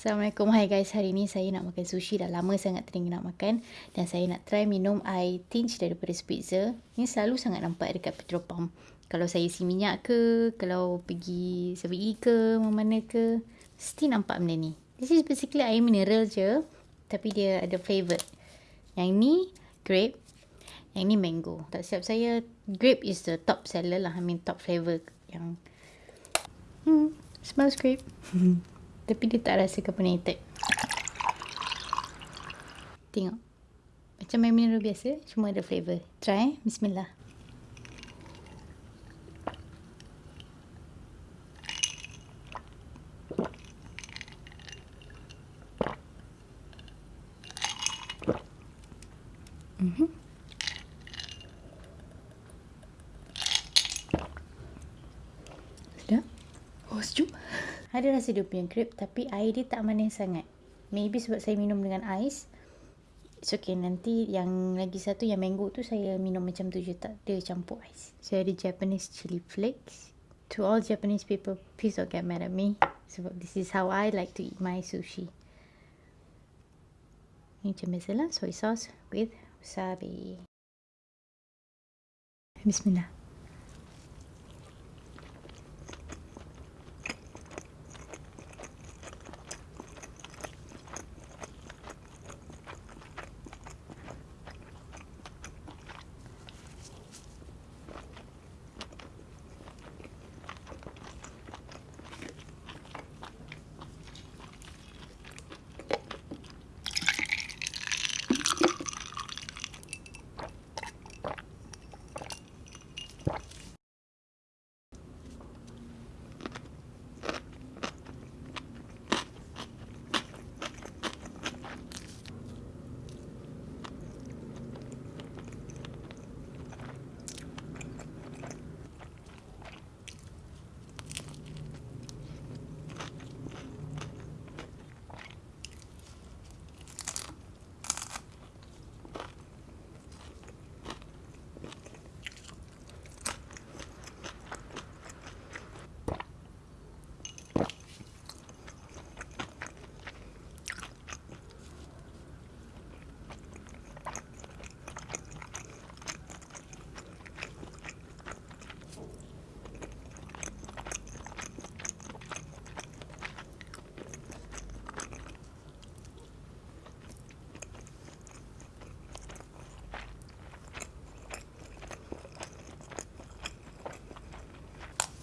Assalamualaikum, hai guys. Hari ni saya nak makan sushi. Dah lama sangat teringin nak makan. Dan saya nak try minum air tinge daripada Spitzer. Ini selalu sangat nampak dekat petrol pump. Kalau saya isi minyak ke, kalau pergi 7E ke, mana ke, mesti nampak benda ni. This is basically air mineral je. Tapi dia ada flavour. Yang ni, grape. Yang ni mango. Tak siap saya, grape is the top seller lah. I mean top flavour yang... Hmm, smells grape. Tapi dia tak rasa carbonated. Tengok. Macam main mineral biasa. Cuma ada flavour. Try eh. Bismillah. Mm-hmm. Sedap. Oh, sejuk. Ada rasa dia punya grape tapi air dia tak manis sangat. Maybe sebab saya minum dengan ais. It's okay. Nanti yang lagi satu yang mango tu saya minum macam tu je. Tak ada campur ais. Saya ada Japanese chili flakes. To all Japanese people, please don't get mad at me. Sebab this is how I like to eat my sushi. Ini macam biasalah. Soy sauce with wasabi. Bismillah.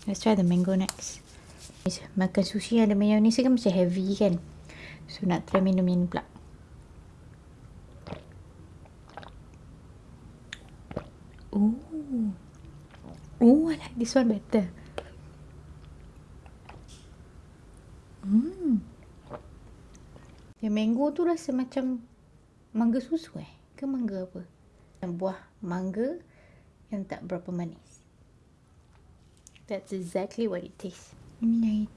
Let's try the mango next. Makan sushi ada mayonnaise kan macam heavy kan. So nak try minum ini pula. Oh. Oh, I like this one better. Hmm. Yang mango tu rasa macam mangga susu eh? Ke mangga apa? Buah mangga yang tak berapa manis. That's exactly what it tastes. Ini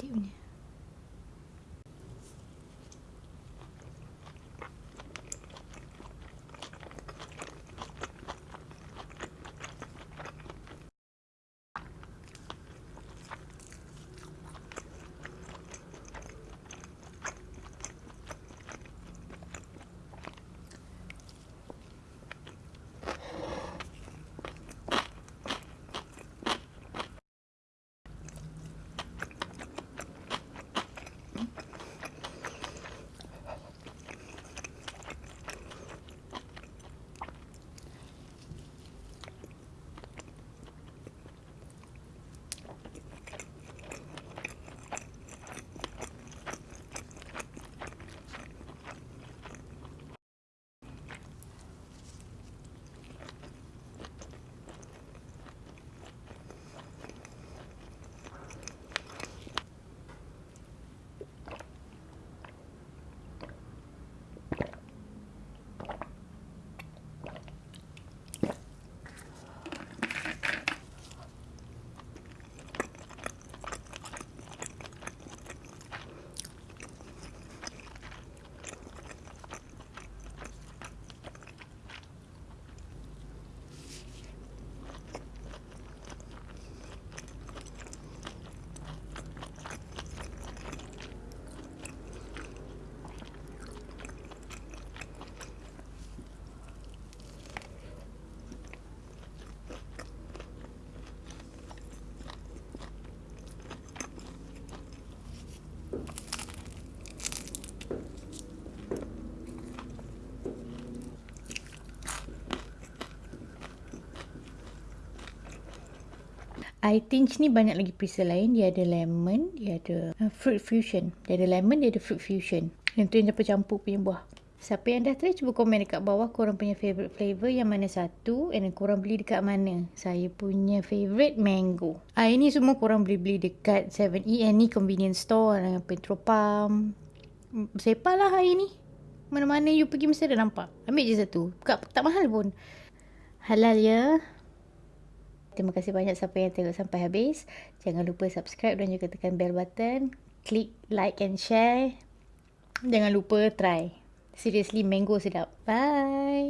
Eye tinge ni banyak lagi perisa lain. Dia ada lemon, dia ada uh, fruit fusion. Dia ada lemon, dia ada fruit fusion. Yang tu yang campur-campur punya buah. Siapa yang dah try cuba komen dekat bawah korang punya favourite flavour yang mana satu and korang beli dekat mana. Saya punya favourite mango. Ah ini semua korang boleh beli dekat 7E ni convenience store dengan Petropam. Sepah lah hari ni. Mana-mana you pergi mesti ada nampak. Ambil je satu. Tak, tak mahal pun. Halal ya. Terima kasih banyak siapa yang tengok sampai habis. Jangan lupa subscribe dan juga tekan bell button. Klik like and share. Jangan lupa try. Seriously, mango sedap. Bye.